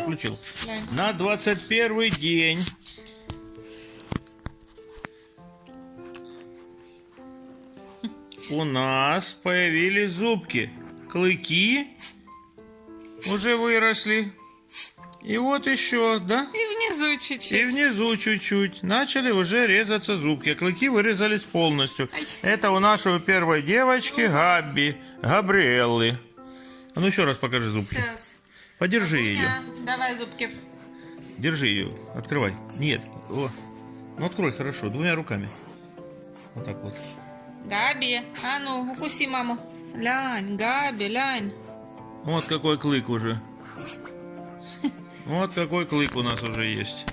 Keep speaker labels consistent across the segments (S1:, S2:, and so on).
S1: включил.
S2: Глянь.
S1: На 21 день. У нас появились зубки. Клыки уже выросли. И вот еще, да?
S2: И внизу
S1: И
S2: чуть-чуть.
S1: внизу чуть-чуть. Начали уже резаться зубки. Клыки вырезались полностью.
S2: Ай.
S1: Это у нашей первой девочки Габби, Габриэллы. А ну еще раз покажи зубки.
S2: Сейчас.
S1: Подержи ее.
S2: Давай зубки.
S1: Держи ее. Открывай. Нет. О. Ну открой хорошо, двумя руками. Вот так вот.
S2: Габи, а ну, укуси маму. Лянь, Габи, лянь.
S1: Вот какой клык уже. Вот какой клык у нас уже есть.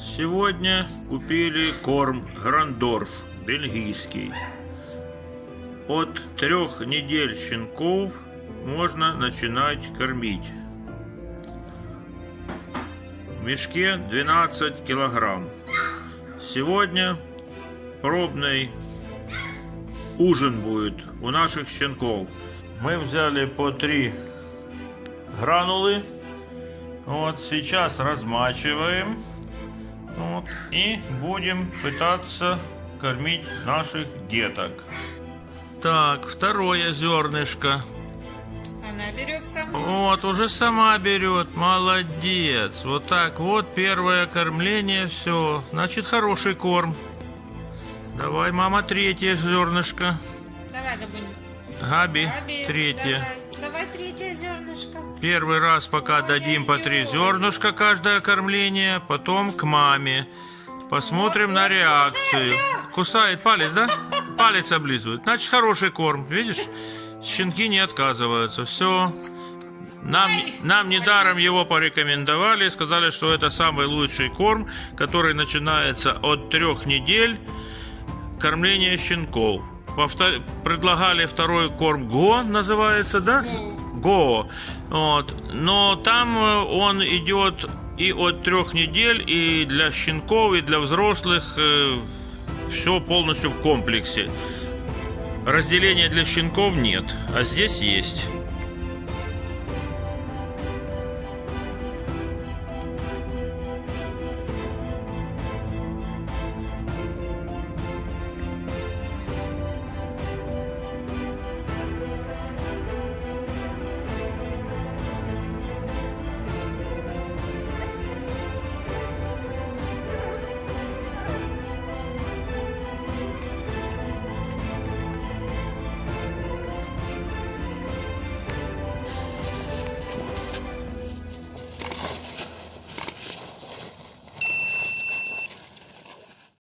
S1: Сегодня купили корм Грандорф, бельгийский. От трех недель щенков можно начинать кормить. В мешке 12 килограмм. Сегодня пробный ужин будет у наших щенков. Мы взяли по три гранулы. Вот сейчас размачиваем. Вот, и будем пытаться кормить наших деток. Так, второе зернышко.
S2: Она берет сама.
S1: Вот, уже сама берет. Молодец. Вот так вот первое кормление. Все. Значит, хороший корм. Давай, мама, третье зернышко.
S2: Давай.
S1: Габи,
S2: Габи,
S1: третье.
S2: Давай, давай третье зернышко.
S1: Первый раз пока дадим по три зернышка каждое кормление, потом к маме. Посмотрим на реакцию. Кусает палец, да? Палец облизывает. Значит, хороший корм. Видишь? Щенки не отказываются. Все. Нам, нам недаром его порекомендовали, сказали, что это самый лучший корм, который начинается от трех недель кормления щенков. Повтор- Предлагали второй корм ГО, называется, да? Го. Вот. Но там э, он идет и от трех недель, и для щенков, и для взрослых все полностью в комплексе. Разделения для щенков нет, а здесь есть.